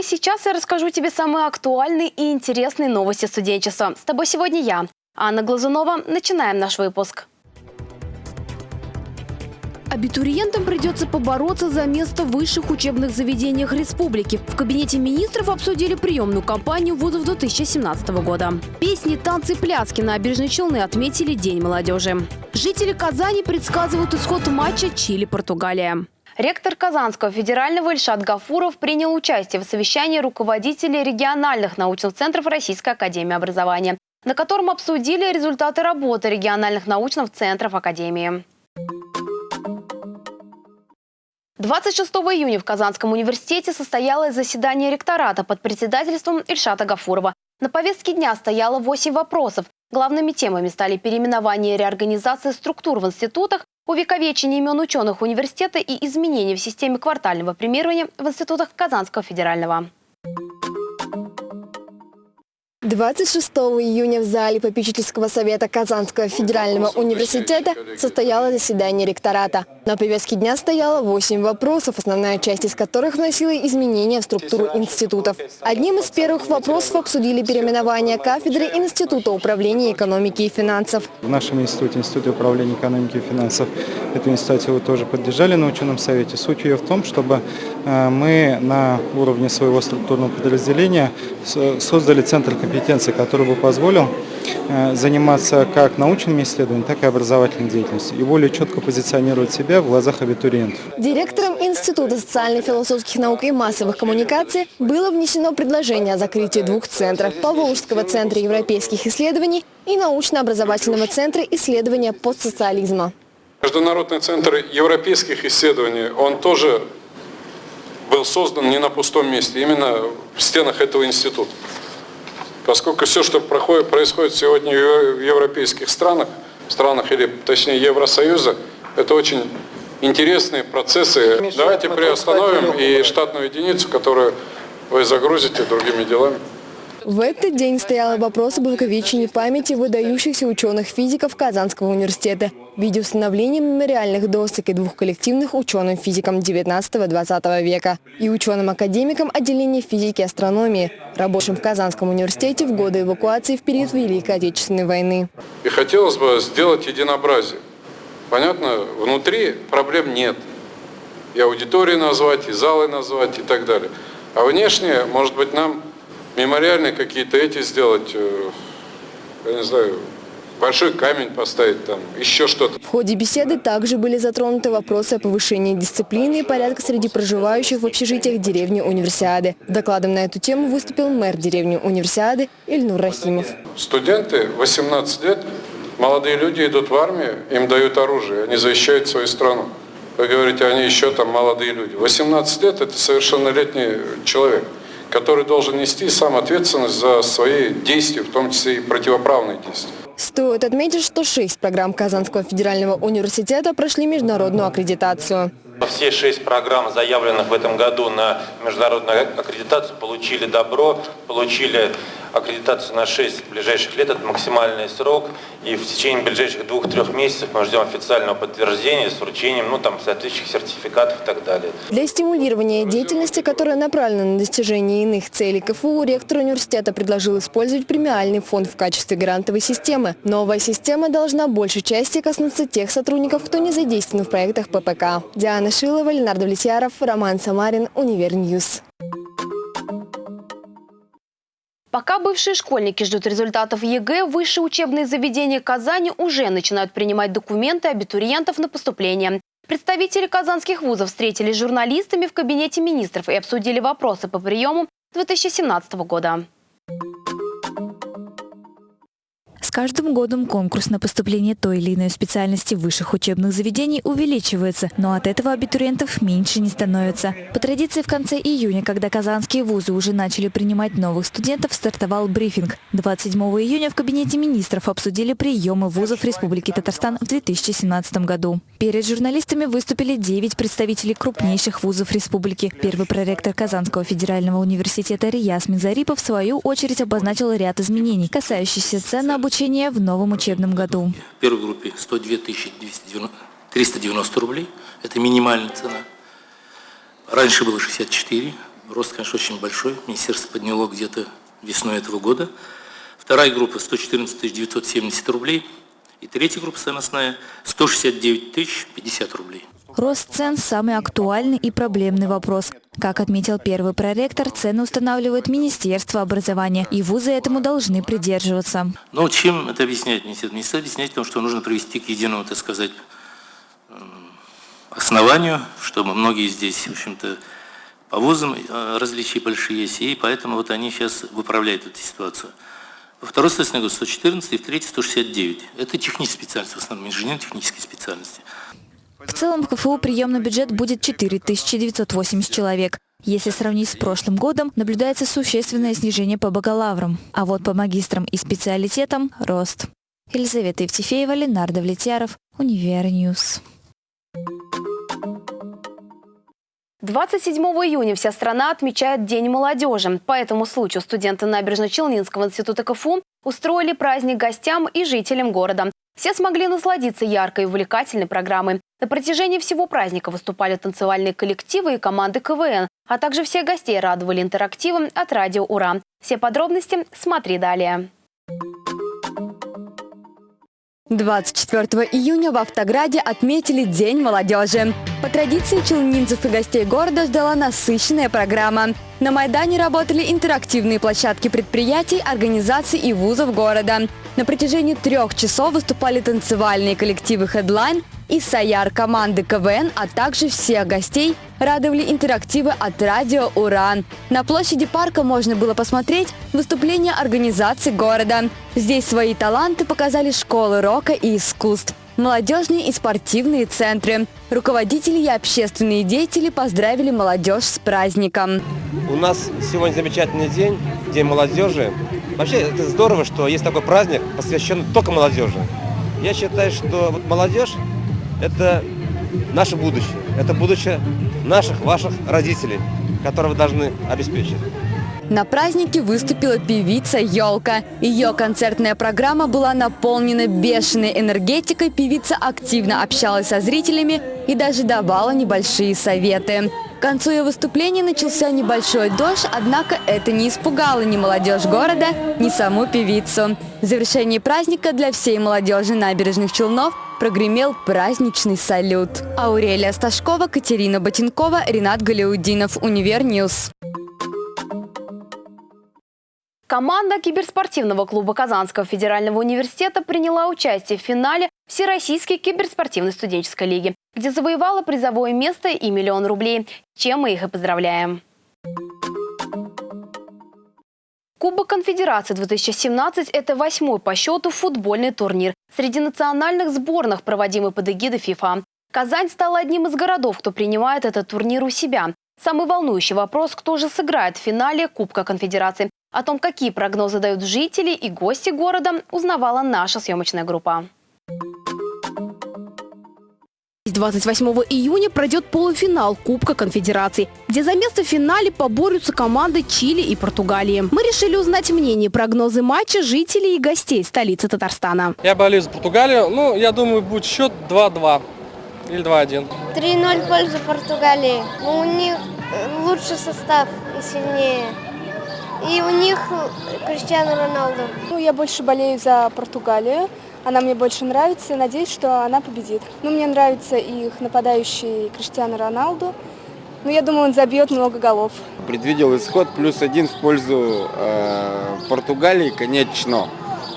Прямо сейчас я расскажу тебе самые актуальные и интересные новости студенчества. С тобой сегодня я, Анна Глазунова. Начинаем наш выпуск. Абитуриентам придется побороться за место в высших учебных заведениях республики. В кабинете министров обсудили приемную кампанию вузов 2017 года. Песни, танцы, пляски на набережной Челны отметили День молодежи. Жители Казани предсказывают исход матча Чили-Португалия. Ректор Казанского федерального Ильшат Гафуров принял участие в совещании руководителей региональных научных центров Российской академии образования, на котором обсудили результаты работы региональных научных центров Академии. 26 июня в Казанском университете состоялось заседание ректората под председательством Ильшата Гафурова. На повестке дня стояло 8 вопросов. Главными темами стали переименование и реорганизация структур в институтах, увековечение имен ученых университета и изменения в системе квартального премирования в институтах Казанского федерального. 26 июня в зале попечительского совета Казанского федерального университета состоялось заседание ректората. На повестке дня стояло 8 вопросов, основная часть из которых вносила изменения в структуру институтов. Одним из первых вопросов обсудили переименование кафедры Института управления экономики и финансов. В нашем институте, Институте управления экономики и финансов, эту инициативу тоже поддержали на ученом совете. Суть ее в том, чтобы э, мы на уровне своего структурного подразделения создали центр компетенции, который бы позволил заниматься как научными исследованиями, так и образовательной деятельностью и более четко позиционировать себя себя в глазах абитуриентов. Директором Института социально-философских наук и массовых коммуникаций было внесено предложение о закрытии двух центров – Поволжского центра европейских исследований и научно-образовательного центра исследования постсоциализма. Международный центр европейских исследований, он тоже был создан не на пустом месте, именно в стенах этого института. Поскольку все, что проходит, происходит сегодня в европейских странах, странах или точнее Евросоюза, это очень интересные процессы. Давайте приостановим и штатную единицу, которую вы загрузите другими делами. В этот день стоял вопрос об увековечении памяти выдающихся ученых-физиков Казанского университета в виде установления мемориальных досок и двух коллективных ученым-физикам 19-20 века и ученым-академикам отделения физики и астрономии, рабочим в Казанском университете в годы эвакуации в период Великой Отечественной войны. И хотелось бы сделать единообразие. Понятно, внутри проблем нет. И аудитории назвать, и залы назвать, и так далее. А внешне, может быть, нам мемориальные какие-то эти сделать, э, я не знаю, большой камень поставить там, еще что-то. В ходе беседы также были затронуты вопросы о повышении дисциплины и порядка среди проживающих в общежитиях деревни Универсиады. Докладом на эту тему выступил мэр деревни Универсиады Ильнур Рахимов. Студенты 18 лет Молодые люди идут в армию, им дают оружие, они защищают свою страну. Вы говорите, они еще там молодые люди. 18 лет – это совершеннолетний человек, который должен нести сам ответственность за свои действия, в том числе и противоправные действия. Стоит отметить, что шесть программ Казанского федерального университета прошли международную аккредитацию. Все шесть программ, заявленных в этом году на международную аккредитацию, получили добро, получили аккредитацию на 6 ближайших лет, это максимальный срок, и в течение ближайших двух-трех месяцев мы ждем официального подтверждения с вручением ну, там, соответствующих сертификатов и так далее. Для стимулирования деятельности, которая направлена на достижение иных целей КФУ, ректор университета предложил использовать премиальный фонд в качестве грантовой системы. Новая система должна большей части коснуться тех сотрудников, кто не задействован в проектах ППК. Диана Шилова, Ленар Давлетьяров, Роман Самарин, Univer News. Пока бывшие школьники ждут результатов ЕГЭ, высшие учебные заведения Казани уже начинают принимать документы абитуриентов на поступление. Представители казанских вузов встретились с журналистами в кабинете министров и обсудили вопросы по приему 2017 года. С каждым годом конкурс на поступление той или иной специальности высших учебных заведений увеличивается, но от этого абитуриентов меньше не становится. По традиции в конце июня, когда казанские вузы уже начали принимать новых студентов, стартовал брифинг. 27 июня в кабинете министров обсудили приемы вузов Республики Татарстан в 2017 году. Перед журналистами выступили 9 представителей крупнейших вузов республики. Первый проректор Казанского федерального университета Рияс Минзарипов в свою очередь обозначил ряд изменений, касающихся цен на обучение обучения в новом учебном году. В первой группе 102 390 рублей. Это минимальная цена. Раньше было 64. Рост, конечно, очень большой. Министерство подняло где-то весной этого года. Вторая группа 114 970 рублей. И третья группа самостная 169 тысяч 50 рублей. Рост цен – самый актуальный и проблемный вопрос. Как отметил первый проректор, цены устанавливает Министерство образования, и вузы этому должны придерживаться. Но чем это объясняет министерство? Объясняет тем, что нужно привести к единому, так сказать, основанию, чтобы многие здесь, в общем-то, по вузам э, различия большие есть, и поэтому вот они сейчас выправляют эту ситуацию. Во второй следственный год 114 и в третий 169. Это технические специальности, в основном инженерно-технические специальности. В целом в КФУ приемный бюджет будет 4980 человек. Если сравнить с прошлым годом, наблюдается существенное снижение по бакалаврам, а вот по магистрам и специалитетам – рост. Елизавета Евтефеева, Ленар Давлетьяров, Univer News. 27 июня вся страна отмечает День молодежи. По этому случаю студенты Набережно-Челнинского института КФУ устроили праздник гостям и жителям города. Все смогли насладиться яркой и увлекательной программой. На протяжении всего праздника выступали танцевальные коллективы и команды КВН, а также всех гостей радовали интерактивом от радио «Ура». Все подробности смотри далее. 24 июня в Автограде отметили День молодежи. По традиции челнинцев и гостей города ждала насыщенная программа. На Майдане работали интерактивные площадки предприятий, организаций и вузов города. На протяжении трех часов выступали танцевальные коллективы «Хедлайн», и Саяр команды КВН, а также всех гостей радовали интерактивы от радио «Уран». На площади парка можно было посмотреть выступления организаций города. Здесь свои таланты показали школы рока и искусств молодежные и спортивные центры. Руководители и общественные деятели поздравили молодежь с праздником. У нас сегодня замечательный день, День молодежи. Вообще это здорово, что есть такой праздник, посвященный только молодежи. Я считаю, что вот молодежь это наше будущее. Это будущее наших, ваших родителей, которые вы должны обеспечить. На празднике выступила певица «Елка». Ее концертная программа была наполнена бешеной энергетикой, певица активно общалась со зрителями и даже давала небольшие советы. К концу ее выступления начался небольшой дождь, однако это не испугало ни молодежь города, ни саму певицу. В завершении праздника для всей молодежи набережных Челнов прогремел праздничный салют. Аурелия Сташкова, Катерина Ботинкова, Ренат Галиудинов, Univer News. Команда киберспортивного клуба Казанского федерального университета приняла участие в финале Всероссийской киберспортивной студенческой лиги, где завоевала призовое место и миллион рублей, чем мы их и поздравляем. Кубок Конфедерации 2017 – это восьмой по счету футбольный турнир среди национальных сборных, проводимый под эгидой ФИФА. Казань стала одним из городов, кто принимает этот турнир у себя. Самый волнующий вопрос – кто же сыграет в финале Кубка Конфедерации. О том, какие прогнозы дают жители и гости города, узнавала наша съемочная группа. 28 июня пройдет полуфинал Кубка Конфедерации, где за место в финале поборются команды Чили и Португалии. Мы решили узнать мнение прогнозы матча жителей и гостей столицы Татарстана. Я болею за Португалию. Ну, я думаю, будет счет 2-2 или 2-1. 3-0 в пользу Португалии. Ну, у них лучший состав и сильнее. И у них Криштиану Роналду. Ну, я больше болею за Португалию. Она мне больше нравится. Надеюсь, что она победит. Ну, мне нравится их нападающий Криштиану Роналду. Ну, я думаю, он забьет много голов. Предвидел исход плюс один в пользу э, Португалии, конечно.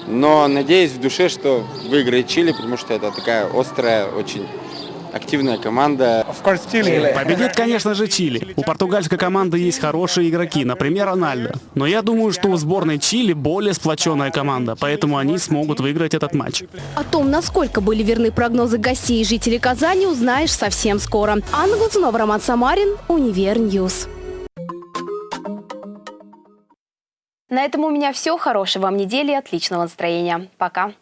Но надеюсь в душе, что выиграет Чили, потому что это такая острая, очень активная команда. Победит, конечно же, Чили. У португальской команды есть хорошие игроки, например, Рональдо. Но я думаю, что у сборной Чили более сплоченная команда, поэтому они смогут выиграть этот матч. О том, насколько были верны прогнозы гостей и жителей Казани, узнаешь совсем скоро. Анна Глазунова, Роман Самарин, Univer News. На этом у меня все. Хорошей вам недели и отличного настроения. Пока.